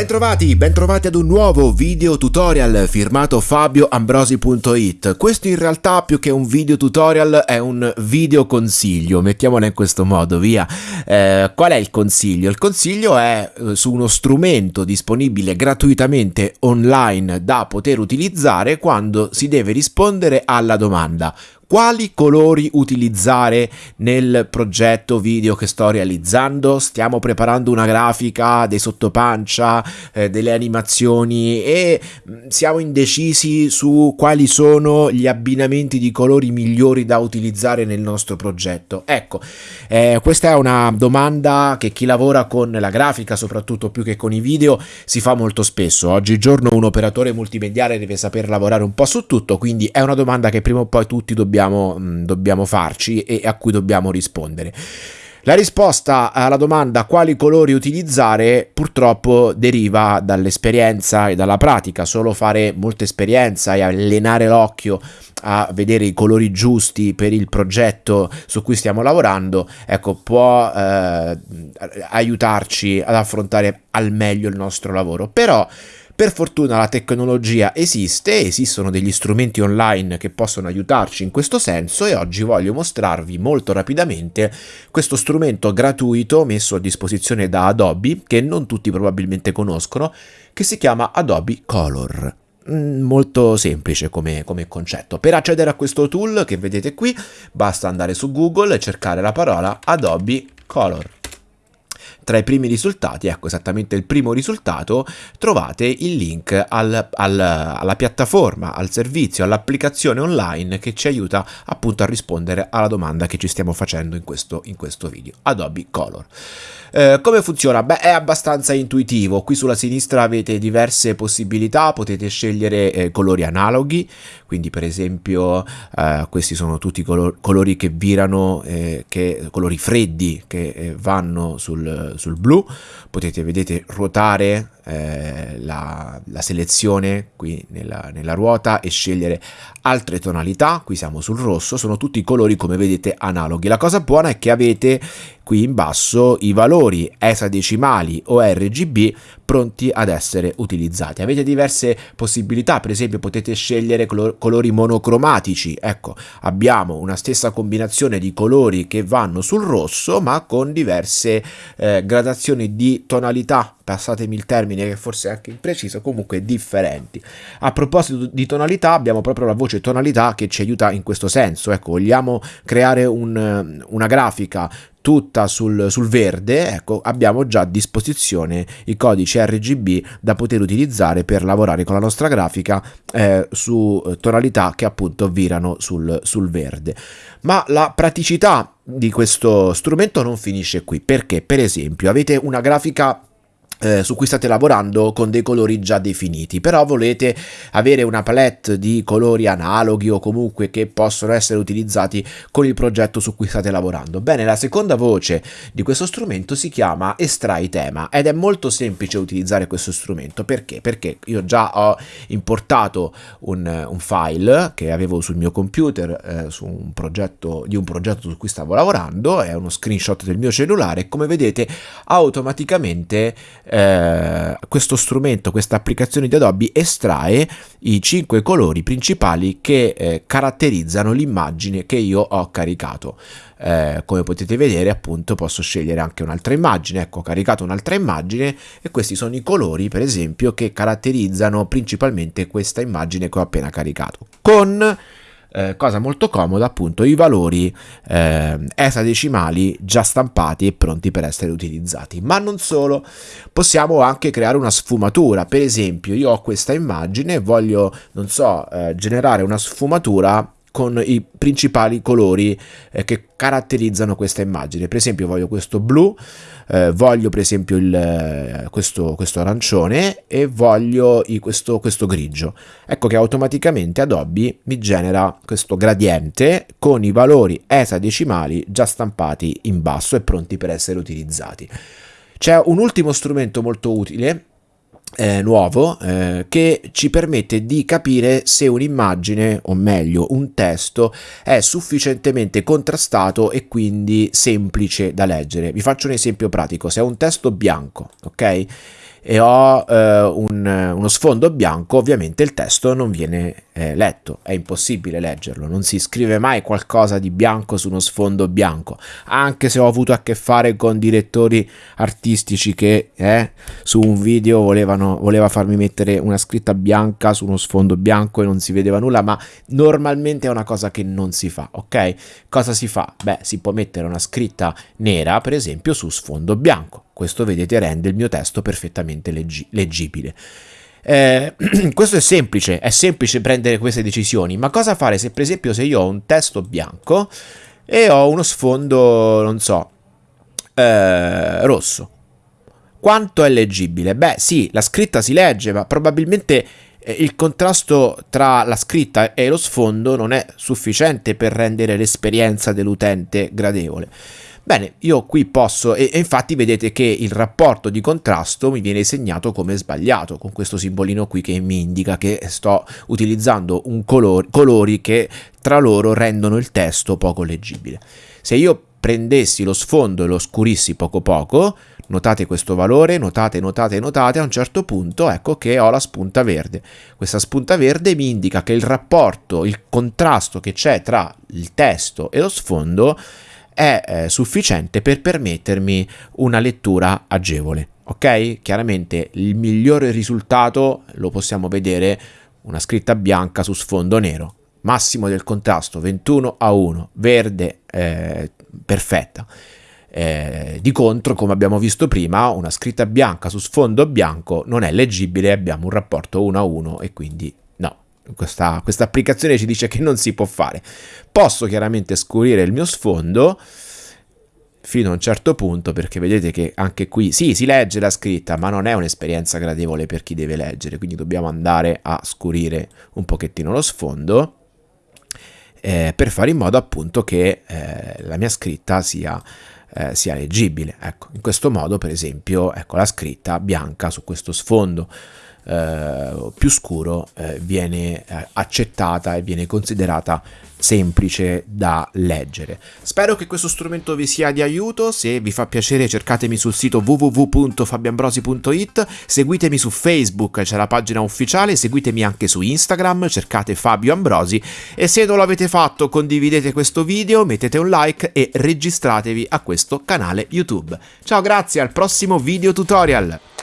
Bentrovati, bentrovati ad un nuovo video tutorial firmato fabioambrosi.it Questo in realtà più che un video tutorial è un video consiglio, mettiamola in questo modo, via. Eh, Qual è il consiglio? Il consiglio è eh, su uno strumento disponibile gratuitamente online da poter utilizzare quando si deve rispondere alla domanda quali colori utilizzare nel progetto video che sto realizzando. Stiamo preparando una grafica, dei sottopancia, eh, delle animazioni e mm, siamo indecisi su quali sono gli abbinamenti di colori migliori da utilizzare nel nostro progetto. Ecco, eh, questa è una domanda che chi lavora con la grafica, soprattutto più che con i video, si fa molto spesso. Oggigiorno un operatore multimediale deve saper lavorare un po' su tutto, quindi è una domanda che prima o poi tutti dobbiamo dobbiamo, mm, dobbiamo farci e a cui dobbiamo rispondere. La risposta alla domanda quali colori utilizzare purtroppo deriva dall'esperienza e dalla pratica, solo fare molta esperienza e allenare l'occhio a vedere i colori giusti per il progetto su cui stiamo lavorando, ecco, può eh, aiutarci ad affrontare al meglio il nostro lavoro. Però per fortuna la tecnologia esiste, esistono degli strumenti online che possono aiutarci in questo senso e oggi voglio mostrarvi molto rapidamente questo strumento gratuito messo a disposizione da Adobe che non tutti probabilmente conoscono che si chiama Adobe Color mm, molto semplice come, come, concetto. Per accedere a questo tool che vedete qui basta andare su Google e cercare la parola Adobe Color tra i primi risultati, ecco esattamente il primo risultato, trovate il link al, al, alla piattaforma, al servizio, all'applicazione online che ci aiuta appunto a rispondere alla domanda che ci stiamo facendo in questo, in questo video, Adobe Color. Eh, come funziona? Beh, è abbastanza intuitivo. Qui sulla sinistra avete diverse possibilità, potete scegliere eh, colori analoghi, quindi per esempio eh, questi sono tutti color colori che virano, eh, che, colori freddi che eh, vanno sul, sul blu. Potete, vedete, ruotare eh, la, la, selezione qui nella, nella, ruota e scegliere altre tonalità, qui siamo sul rosso, sono tutti colori come vedete analoghi. La cosa buona è che avete qui in basso i valori esadecimali o RGB pronti ad essere utilizzati. Avete diverse possibilità, per esempio potete scegliere colori monocromatici, ecco abbiamo una stessa combinazione di colori che vanno sul rosso ma con diverse eh, gradazioni di tonalità passatemi il termine che forse è anche impreciso, comunque differenti. A proposito di tonalità, abbiamo proprio la voce tonalità che ci aiuta in questo senso, ecco, vogliamo creare un, una grafica tutta sul, sul, verde, ecco, abbiamo già a disposizione i codici RGB da poter utilizzare per lavorare con la nostra grafica eh, su tonalità che appunto virano sul, sul verde. Ma la praticità di questo strumento non finisce qui, perché per esempio avete una grafica eh, su cui state lavorando con dei colori già definiti, però volete avere una palette di colori analoghi o comunque che possono essere utilizzati con il progetto su cui state lavorando. Bene, la seconda voce di questo strumento si chiama estrai tema ed è molto semplice utilizzare questo strumento perché? Perché io già ho importato un, un file che avevo sul mio computer eh, su un progetto di un progetto su cui stavo lavorando, è uno screenshot del mio cellulare e come vedete automaticamente eh, questo strumento, questa applicazione di Adobe estrae i cinque colori principali che eh, caratterizzano l'immagine che io ho caricato. Eh, come potete vedere appunto posso scegliere anche un'altra immagine ecco ho caricato un'altra immagine e questi sono i colori per esempio che caratterizzano principalmente questa immagine che ho appena caricato con eh, cosa molto comoda appunto i valori eh, esadecimali già stampati e pronti per essere utilizzati. Ma non solo possiamo anche creare una sfumatura. Per esempio io ho questa immagine e voglio non so eh, generare una sfumatura con i principali colori eh, che caratterizzano questa immagine. Per esempio voglio questo blu, eh, voglio per esempio il, eh, questo, questo, arancione e voglio i, questo, questo grigio. Ecco che automaticamente Adobe mi genera questo gradiente con i valori esadecimali già stampati in basso e pronti per essere utilizzati. C'è un ultimo strumento molto utile eh, nuovo eh, che ci permette di capire se un'immagine o meglio un testo è sufficientemente contrastato e quindi semplice da leggere. Vi faccio un esempio pratico. Se è un testo bianco ok e ho eh, un, uno sfondo bianco, ovviamente il testo non viene eh, letto, è impossibile leggerlo, non si scrive mai qualcosa di bianco su uno sfondo bianco, anche se ho avuto a che fare con direttori artistici che eh, su un video volevano voleva farmi mettere una scritta bianca su uno sfondo bianco e non si vedeva nulla, ma normalmente è una cosa che non si fa, ok? Cosa si fa? Beh, si può mettere una scritta nera, per esempio, su sfondo bianco. Questo, vedete, rende il mio testo perfettamente leggi leggibile. Eh, questo è semplice, è semplice prendere queste decisioni, ma cosa fare se per esempio se io ho un testo bianco e ho uno sfondo, non so, eh, rosso? Quanto è leggibile? Beh sì, la scritta si legge, ma probabilmente eh, il contrasto tra la scritta e lo sfondo non è sufficiente per rendere l'esperienza dell'utente gradevole. Bene, io qui posso, e, e, infatti vedete che il rapporto di contrasto mi viene segnato come sbagliato, con questo simbolino qui che mi indica che sto utilizzando color, colori che tra loro rendono il testo poco leggibile. Se io prendessi lo sfondo e lo scurissi poco poco, notate questo valore, notate, notate, notate, a un certo punto ecco che ho la spunta verde. Questa spunta verde mi indica che il rapporto, il contrasto che c'è tra il testo e lo sfondo è eh, sufficiente per permettermi una lettura agevole. Ok? Chiaramente il migliore risultato lo possiamo vedere una scritta bianca su sfondo nero. Massimo del contrasto 21 a 1, verde eh, perfetta. Eh, di contro, come abbiamo visto prima, una scritta bianca su sfondo bianco non è leggibile, abbiamo un rapporto 1 a 1 e quindi questa, questa applicazione ci dice che non si può fare. Posso chiaramente scurire il mio sfondo fino a un certo punto perché vedete che anche qui sì si legge la scritta ma non è un'esperienza gradevole per chi deve leggere quindi dobbiamo andare a scurire un pochettino lo sfondo eh, per fare in modo appunto che eh, la mia scritta sia, eh, sia leggibile. Ecco, in questo modo per esempio ecco, la scritta bianca su questo sfondo eh, più scuro eh, viene eh, accettata e viene considerata semplice da leggere. Spero che questo strumento vi sia di aiuto, se vi fa piacere cercatemi sul sito www.fabiambrosi.it, seguitemi su Facebook, c'è la pagina ufficiale, seguitemi anche su Instagram, cercate Fabio Ambrosi e se non l'avete fatto condividete questo video, mettete un like e registratevi a questo canale YouTube. Ciao, grazie, al prossimo video tutorial!